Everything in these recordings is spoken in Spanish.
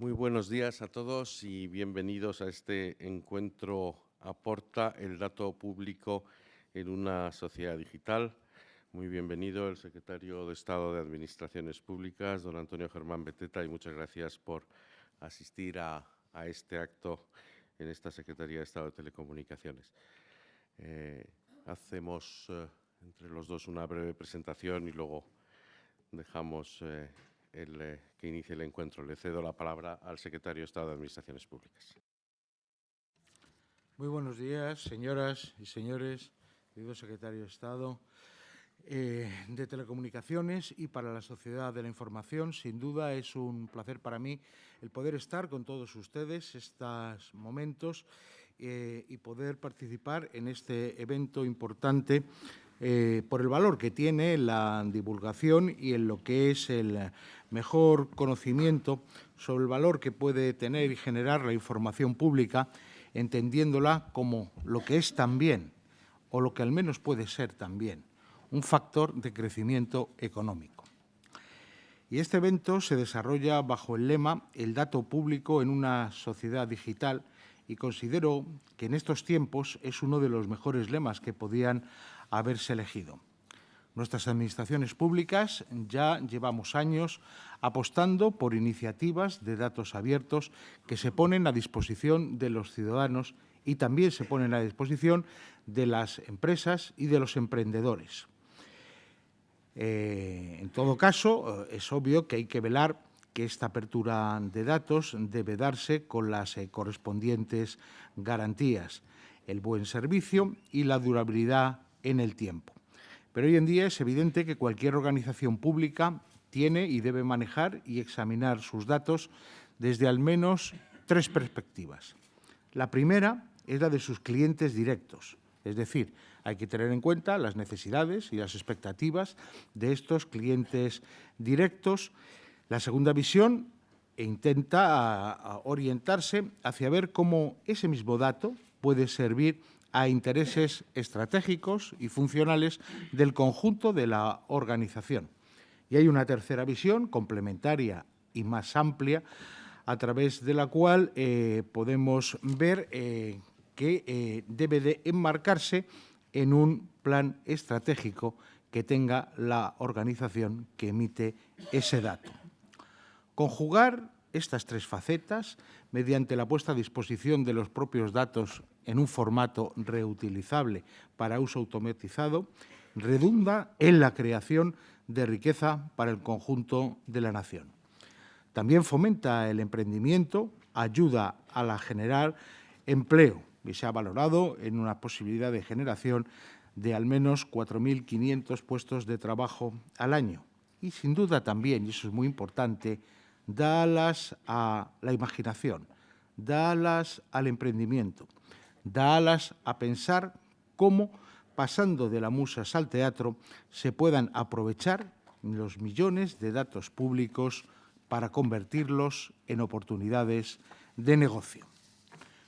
Muy buenos días a todos y bienvenidos a este encuentro Aporta el dato público en una sociedad digital. Muy bienvenido el secretario de Estado de Administraciones Públicas, don Antonio Germán Beteta, y muchas gracias por asistir a, este acto en esta Secretaría de Estado de Telecomunicaciones. Eh, hacemos eh, entre los dos una breve presentación y luego dejamos eh, el, que inicie el encuentro. Le cedo la palabra al secretario de Estado de Administraciones Públicas. Muy buenos días, señoras y señores, querido secretario de Estado. Eh, de telecomunicaciones y para la sociedad de la información. Sin duda es un placer para mí el poder estar con todos ustedes estos momentos eh, y poder participar en este evento importante eh, por el valor que tiene la divulgación y en lo que es el mejor conocimiento sobre el valor que puede tener y generar la información pública, entendiéndola como lo que es también, o lo que al menos puede ser también, un factor de crecimiento económico. Y este evento se desarrolla bajo el lema El dato público en una sociedad digital y considero que en estos tiempos es uno de los mejores lemas que podían haberse elegido. Nuestras administraciones públicas ya llevamos años apostando por iniciativas de datos abiertos que se ponen a disposición de los ciudadanos y también se ponen a disposición de las empresas y de los emprendedores. Eh, en todo caso, eh, es obvio que hay que velar que esta apertura de datos debe darse con las eh, correspondientes garantías, el buen servicio y la durabilidad en el tiempo. Pero hoy en día es evidente que cualquier organización pública tiene y debe manejar y examinar sus datos desde al menos tres perspectivas. La primera es la de sus clientes directos, es decir, hay que tener en cuenta las necesidades y las expectativas de estos clientes directos. La segunda visión intenta orientarse hacia ver cómo ese mismo dato puede servir a intereses estratégicos y funcionales del conjunto de la organización. Y hay una tercera visión complementaria y más amplia a través de la cual eh, podemos ver eh, que eh, debe de enmarcarse en un plan estratégico que tenga la organización que emite ese dato. Conjugar estas tres facetas mediante la puesta a disposición de los propios datos en un formato reutilizable para uso automatizado redunda en la creación de riqueza para el conjunto de la nación. También fomenta el emprendimiento, ayuda a la generar empleo y se ha valorado en una posibilidad de generación de al menos 4.500 puestos de trabajo al año. Y sin duda también, y eso es muy importante, dalas a la imaginación, dalas al emprendimiento, dalas a pensar cómo, pasando de la musas al teatro, se puedan aprovechar los millones de datos públicos para convertirlos en oportunidades de negocio.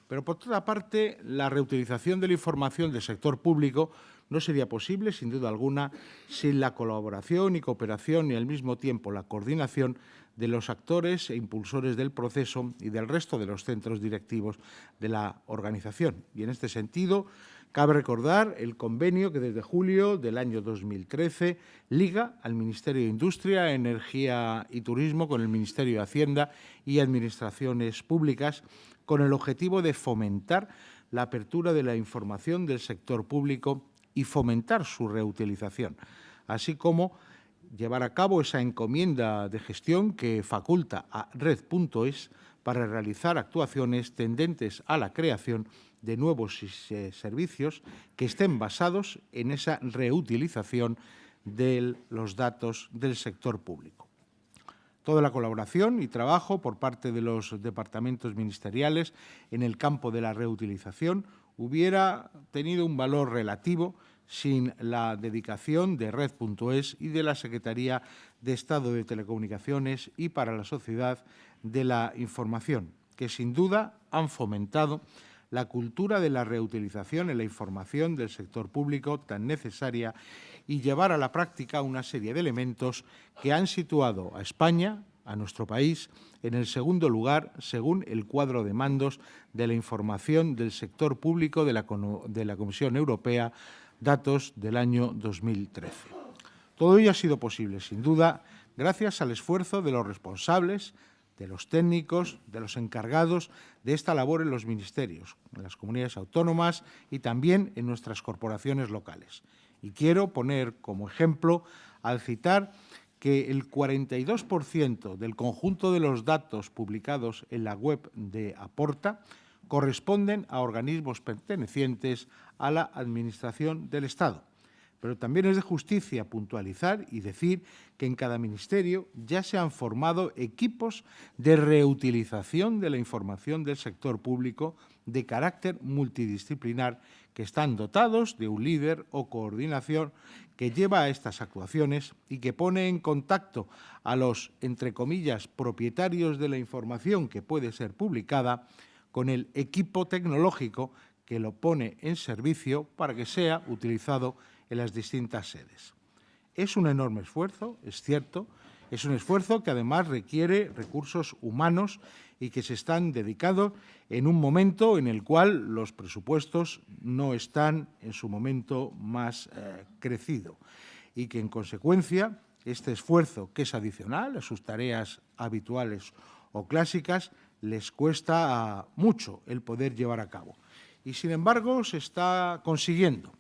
Pero, por otra parte, la reutilización de la información del sector público no sería posible, sin duda alguna, sin la colaboración y cooperación y, al mismo tiempo, la coordinación de los actores e impulsores del proceso y del resto de los centros directivos de la organización. Y, en este sentido, cabe recordar el convenio que desde julio del año 2013 liga al Ministerio de Industria, Energía y Turismo con el Ministerio de Hacienda y Administraciones Públicas con el objetivo de fomentar la apertura de la información del sector público y fomentar su reutilización, así como llevar a cabo esa encomienda de gestión que faculta a Red.es para realizar actuaciones tendentes a la creación de nuevos servicios que estén basados en esa reutilización de los datos del sector público. Toda la colaboración y trabajo por parte de los departamentos ministeriales en el campo de la reutilización hubiera tenido un valor relativo sin la dedicación de Red.es y de la Secretaría de Estado de Telecomunicaciones y para la Sociedad de la Información, que sin duda han fomentado la cultura de la reutilización en la información del sector público tan necesaria y llevar a la práctica una serie de elementos que han situado a España a nuestro país en el segundo lugar según el cuadro de mandos de la información del sector público de la, de la Comisión Europea, datos del año 2013. Todo ello ha sido posible, sin duda, gracias al esfuerzo de los responsables, de los técnicos, de los encargados de esta labor en los ministerios, en las comunidades autónomas y también en nuestras corporaciones locales. Y quiero poner como ejemplo al citar que el 42% del conjunto de los datos publicados en la web de Aporta corresponden a organismos pertenecientes a la Administración del Estado. Pero también es de justicia puntualizar y decir que en cada ministerio ya se han formado equipos de reutilización de la información del sector público de carácter multidisciplinar que están dotados de un líder o coordinación que lleva a estas actuaciones y que pone en contacto a los, entre comillas, propietarios de la información que puede ser publicada con el equipo tecnológico que lo pone en servicio para que sea utilizado en las distintas sedes. Es un enorme esfuerzo, es cierto, es un esfuerzo que además requiere recursos humanos y que se están dedicados en un momento en el cual los presupuestos no están en su momento más eh, crecido y que, en consecuencia, este esfuerzo, que es adicional a sus tareas habituales o clásicas, les cuesta mucho el poder llevar a cabo. Y, sin embargo, se está consiguiendo.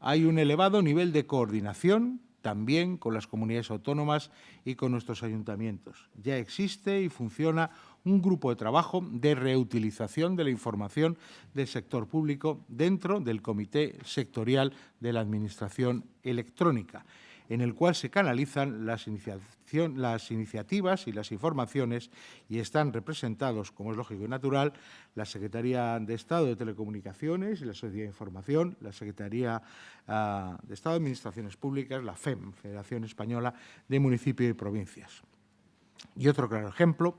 Hay un elevado nivel de coordinación también con las comunidades autónomas y con nuestros ayuntamientos. Ya existe y funciona un grupo de trabajo de reutilización de la información del sector público dentro del Comité Sectorial de la Administración Electrónica en el cual se canalizan las, iniciativas y las informaciones y están representados, como es lógico y natural, la Secretaría de Estado de Telecomunicaciones y la Sociedad de Información, la Secretaría ah, de Estado de Administraciones Públicas, la FEM, Federación Española de Municipios y Provincias. Y otro claro ejemplo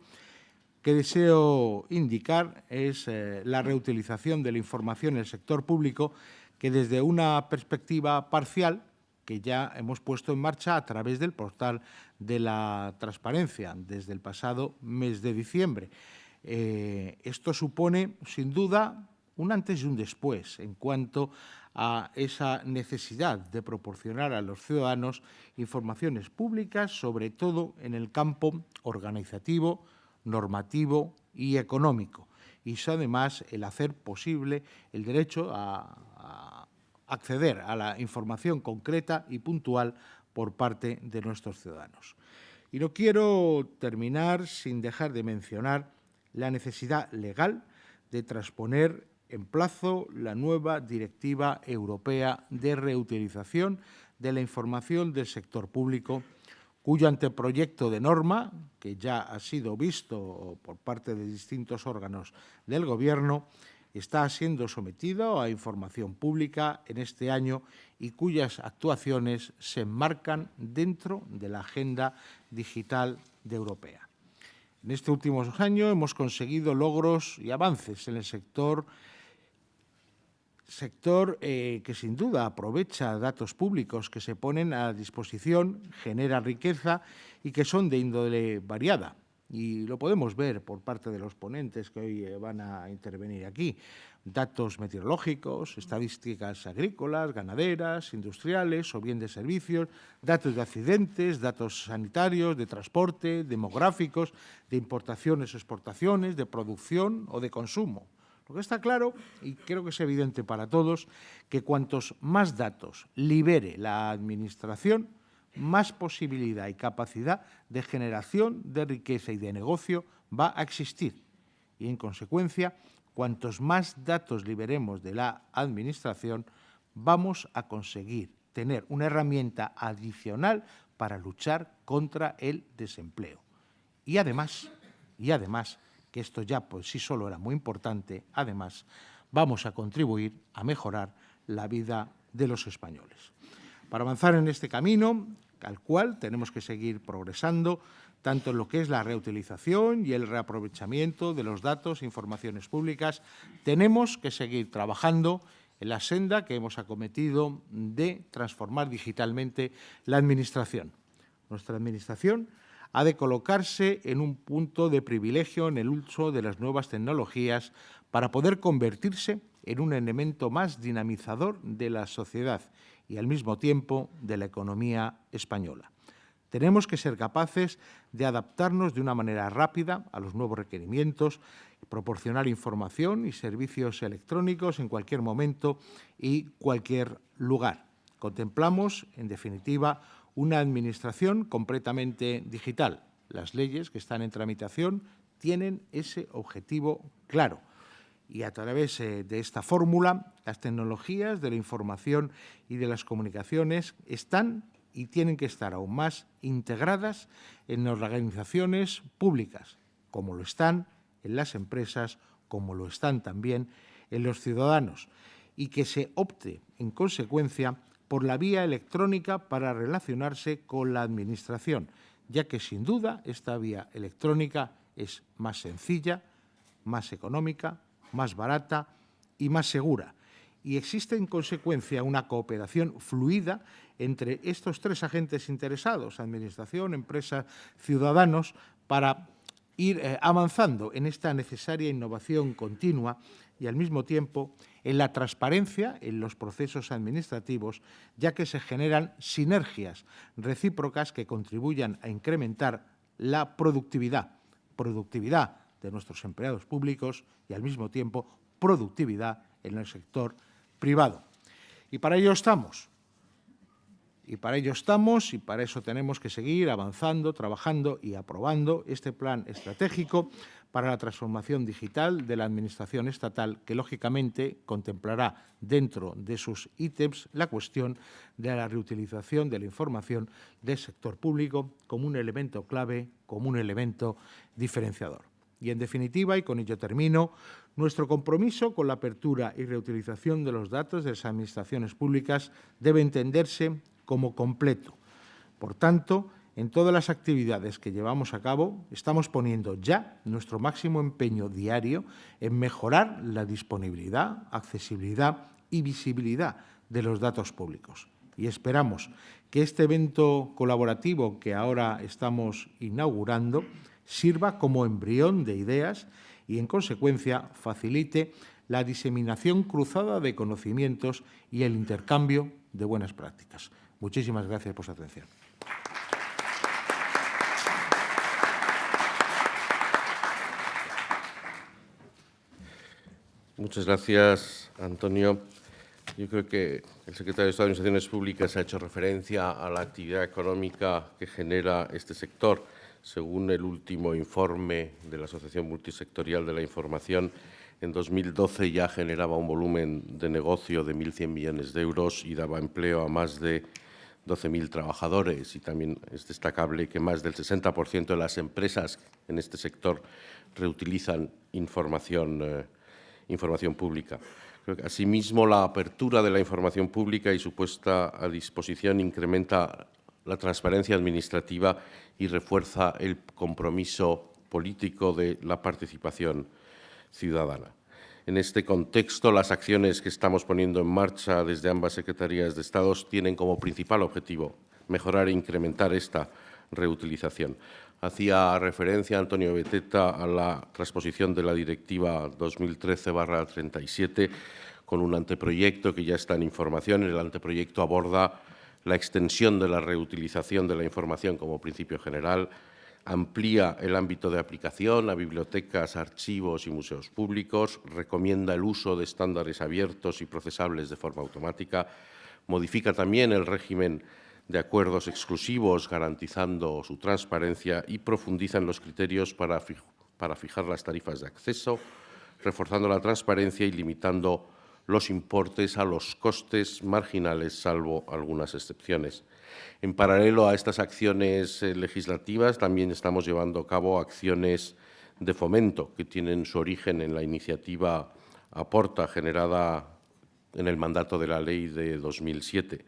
que deseo indicar es eh, la reutilización de la información en el sector público que desde una perspectiva parcial que ya hemos puesto en marcha a través del portal de la transparencia desde el pasado mes de diciembre. Eh, esto supone, sin duda, un antes y un después en cuanto a esa necesidad de proporcionar a los ciudadanos informaciones públicas, sobre todo en el campo organizativo, normativo y económico. Y eso, además, el hacer posible el derecho a acceder a la información concreta y puntual por parte de nuestros ciudadanos. Y no quiero terminar sin dejar de mencionar la necesidad legal de transponer en plazo la nueva Directiva Europea de Reutilización de la Información del Sector Público, cuyo anteproyecto de norma, que ya ha sido visto por parte de distintos órganos del Gobierno, está siendo sometido a información pública en este año y cuyas actuaciones se enmarcan dentro de la Agenda Digital de Europea. En este último año hemos conseguido logros y avances en el sector sector eh, que sin duda aprovecha datos públicos que se ponen a disposición, genera riqueza y que son de índole variada y lo podemos ver por parte de los ponentes que hoy eh, van a intervenir aquí. Datos meteorológicos, estadísticas agrícolas, ganaderas, industriales o bien de servicios, datos de accidentes, datos sanitarios, de transporte, demográficos, de importaciones o exportaciones, de producción o de consumo. Lo que está claro, y creo que es evidente para todos, que cuantos más datos libere la Administración, más posibilidad y capacidad de generación de riqueza y de negocio va a existir. Y, en consecuencia, cuantos más datos liberemos de la Administración, vamos a conseguir tener una herramienta adicional para luchar contra el desempleo. Y además, y además, que esto ya por sí solo era muy importante, además, vamos a contribuir a mejorar la vida de los españoles. Para avanzar en este camino, al cual tenemos que seguir progresando tanto en lo que es la reutilización y el reaprovechamiento de los datos e informaciones públicas. Tenemos que seguir trabajando en la senda que hemos acometido de transformar digitalmente la Administración. Nuestra Administración ha de colocarse en un punto de privilegio en el uso de las nuevas tecnologías para poder convertirse en un elemento más dinamizador de la sociedad y al mismo tiempo de la economía española. Tenemos que ser capaces de adaptarnos de una manera rápida a los nuevos requerimientos, proporcionar información y servicios electrónicos en cualquier momento y cualquier lugar. Contemplamos, en definitiva, una administración completamente digital. Las leyes que están en tramitación tienen ese objetivo claro. Y a través eh, de esta fórmula, las tecnologías de la información y de las comunicaciones están y tienen que estar aún más integradas en las organizaciones públicas, como lo están en las empresas, como lo están también en los ciudadanos, y que se opte, en consecuencia, por la vía electrónica para relacionarse con la Administración, ya que, sin duda, esta vía electrónica es más sencilla, más económica, más barata y más segura, y existe en consecuencia una cooperación fluida entre estos tres agentes interesados, Administración, empresa, ciudadanos, para ir eh, avanzando en esta necesaria innovación continua y al mismo tiempo en la transparencia en los procesos administrativos, ya que se generan sinergias recíprocas que contribuyan a incrementar la productividad, productividad de nuestros empleados públicos y al mismo tiempo productividad en el sector privado. Y para ello estamos. Y para ello estamos y para eso tenemos que seguir avanzando, trabajando y aprobando este plan estratégico para la transformación digital de la Administración estatal, que lógicamente contemplará dentro de sus ítems la cuestión de la reutilización de la información del sector público como un elemento clave, como un elemento diferenciador. Y, en definitiva, y con ello termino, nuestro compromiso con la apertura y reutilización de los datos de las administraciones públicas debe entenderse como completo. Por tanto, en todas las actividades que llevamos a cabo, estamos poniendo ya nuestro máximo empeño diario en mejorar la disponibilidad, accesibilidad y visibilidad de los datos públicos. Y esperamos que este evento colaborativo que ahora estamos inaugurando sirva como embrión de ideas y, en consecuencia, facilite la diseminación cruzada de conocimientos y el intercambio de buenas prácticas. Muchísimas gracias por su atención. Muchas gracias, Antonio. Yo creo que el secretario de Estado de Administraciones Públicas ha hecho referencia a la actividad económica que genera este sector según el último informe de la Asociación Multisectorial de la Información, en 2012 ya generaba un volumen de negocio de 1.100 millones de euros y daba empleo a más de 12.000 trabajadores. Y también es destacable que más del 60% de las empresas en este sector reutilizan información, eh, información pública. asimismo, la apertura de la información pública y su puesta a disposición incrementa la transparencia administrativa y refuerza el compromiso político de la participación ciudadana. En este contexto, las acciones que estamos poniendo en marcha desde ambas secretarías de Estado tienen como principal objetivo mejorar e incrementar esta reutilización. Hacía referencia Antonio Beteta a la transposición de la Directiva 2013-37 con un anteproyecto que ya está en información. El anteproyecto aborda la extensión de la reutilización de la información como principio general, amplía el ámbito de aplicación a bibliotecas, archivos y museos públicos, recomienda el uso de estándares abiertos y procesables de forma automática, modifica también el régimen de acuerdos exclusivos garantizando su transparencia y profundiza en los criterios para, para fijar las tarifas de acceso, reforzando la transparencia y limitando los importes a los costes marginales, salvo algunas excepciones. En paralelo a estas acciones eh, legislativas, también estamos llevando a cabo acciones de fomento que tienen su origen en la iniciativa Aporta, generada en el mandato de la ley de 2007.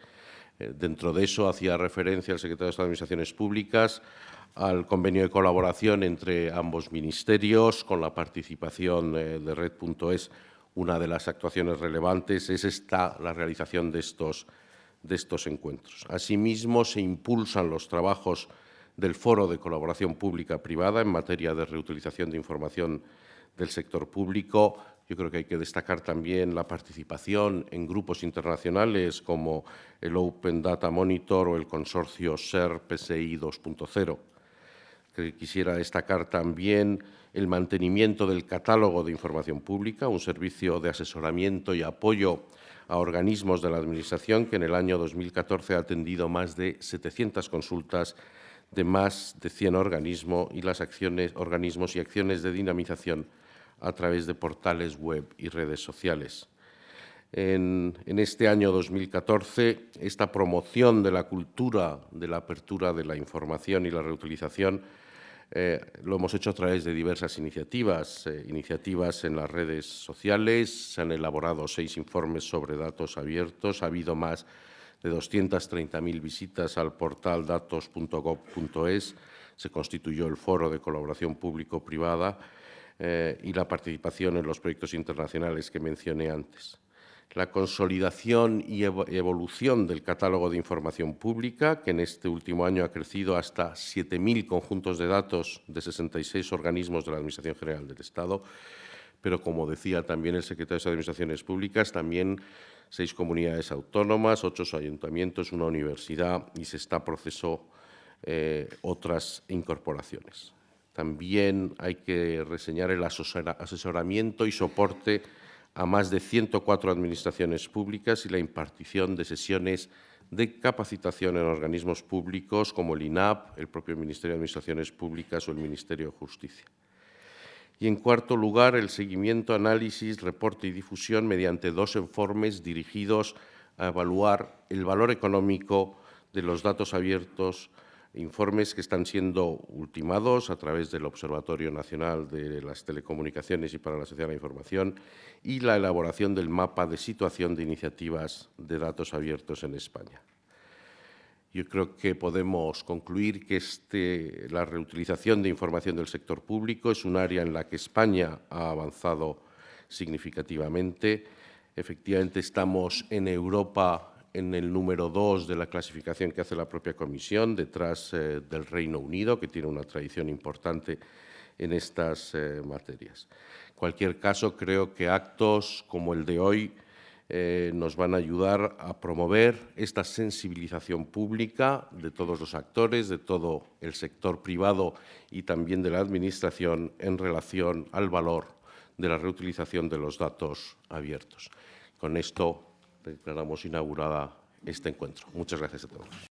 Eh, dentro de eso hacía referencia el secretario de Estado de Administraciones Públicas al convenio de colaboración entre ambos ministerios con la participación eh, de Red.es una de las actuaciones relevantes es esta, la realización de estos, de estos encuentros. Asimismo, se impulsan los trabajos del Foro de Colaboración Pública-Privada en materia de reutilización de información del sector público. Yo creo que hay que destacar también la participación en grupos internacionales como el Open Data Monitor o el consorcio SER PSI 2.0. Quisiera destacar también el mantenimiento del catálogo de información pública, un servicio de asesoramiento y apoyo a organismos de la Administración que en el año 2014 ha atendido más de 700 consultas de más de 100 organismos y las acciones, organismos y acciones de dinamización a través de portales web y redes sociales. En, este año 2014, esta promoción de la cultura de la apertura de la información y la reutilización eh, lo hemos hecho a través de diversas iniciativas, eh, iniciativas en las redes sociales, se han elaborado seis informes sobre datos abiertos, ha habido más de 230.000 visitas al portal datos.gov.es, se constituyó el Foro de Colaboración Público-Privada eh, y la participación en los proyectos internacionales que mencioné antes. La consolidación y evolución del catálogo de información pública, que en este último año ha crecido hasta 7.000 conjuntos de datos de 66 organismos de la Administración General del Estado, pero como decía también el secretario de Administraciones Públicas, también seis comunidades autónomas, ocho ayuntamientos, una universidad y se está proceso eh, otras incorporaciones. También hay que reseñar el asesoramiento y soporte a más de 104 administraciones públicas y la impartición de sesiones de capacitación en organismos públicos como el INAP, el propio Ministerio de Administraciones Públicas o el Ministerio de Justicia. Y, en cuarto lugar, el seguimiento, análisis, reporte y difusión mediante dos informes dirigidos a evaluar el valor económico de los datos abiertos informes que están siendo ultimados a través del Observatorio Nacional de las Telecomunicaciones y para la Sociedad de la Información y la elaboración del mapa de situación de iniciativas de datos abiertos en España. Yo creo que podemos concluir que este, la reutilización de información del sector público es un área en la que España ha avanzado significativamente. Efectivamente, estamos en Europa en el número dos de la clasificación que hace la propia Comisión, detrás eh, del Reino Unido, que tiene una tradición importante en estas eh, materias. En cualquier caso, creo que actos como el de hoy eh, nos van a ayudar a promover esta sensibilización pública de todos los actores, de todo el sector privado y también de la Administración en relación al valor de la reutilización de los datos abiertos. Con esto declaramos inaugurada este encuentro. Muchas gracias a todos.